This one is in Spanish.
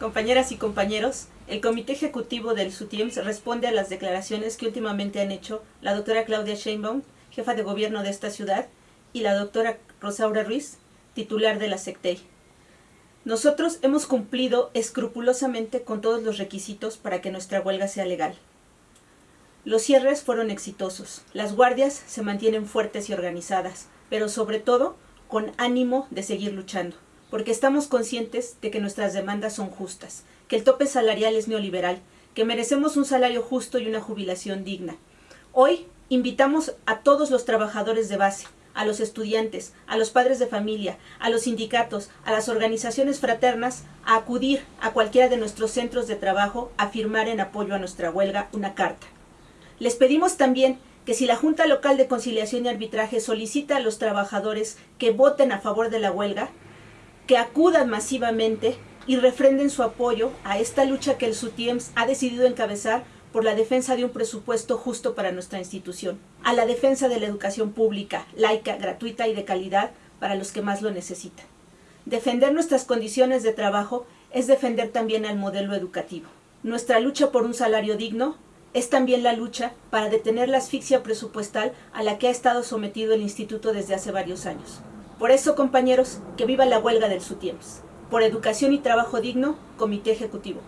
Compañeras y compañeros, el Comité Ejecutivo del SUTIEMS responde a las declaraciones que últimamente han hecho la doctora Claudia Sheinbaum, jefa de gobierno de esta ciudad, y la doctora Rosaura Ruiz, titular de la SECTEI. Nosotros hemos cumplido escrupulosamente con todos los requisitos para que nuestra huelga sea legal. Los cierres fueron exitosos, las guardias se mantienen fuertes y organizadas, pero sobre todo con ánimo de seguir luchando porque estamos conscientes de que nuestras demandas son justas, que el tope salarial es neoliberal, que merecemos un salario justo y una jubilación digna. Hoy invitamos a todos los trabajadores de base, a los estudiantes, a los padres de familia, a los sindicatos, a las organizaciones fraternas, a acudir a cualquiera de nuestros centros de trabajo a firmar en apoyo a nuestra huelga una carta. Les pedimos también que si la Junta Local de Conciliación y Arbitraje solicita a los trabajadores que voten a favor de la huelga, que acudan masivamente y refrenden su apoyo a esta lucha que el SUTIEMS ha decidido encabezar por la defensa de un presupuesto justo para nuestra institución, a la defensa de la educación pública, laica, gratuita y de calidad para los que más lo necesitan. Defender nuestras condiciones de trabajo es defender también al modelo educativo. Nuestra lucha por un salario digno es también la lucha para detener la asfixia presupuestal a la que ha estado sometido el Instituto desde hace varios años. Por eso, compañeros, que viva la huelga del SUTIEMS. Por educación y trabajo digno, Comité Ejecutivo.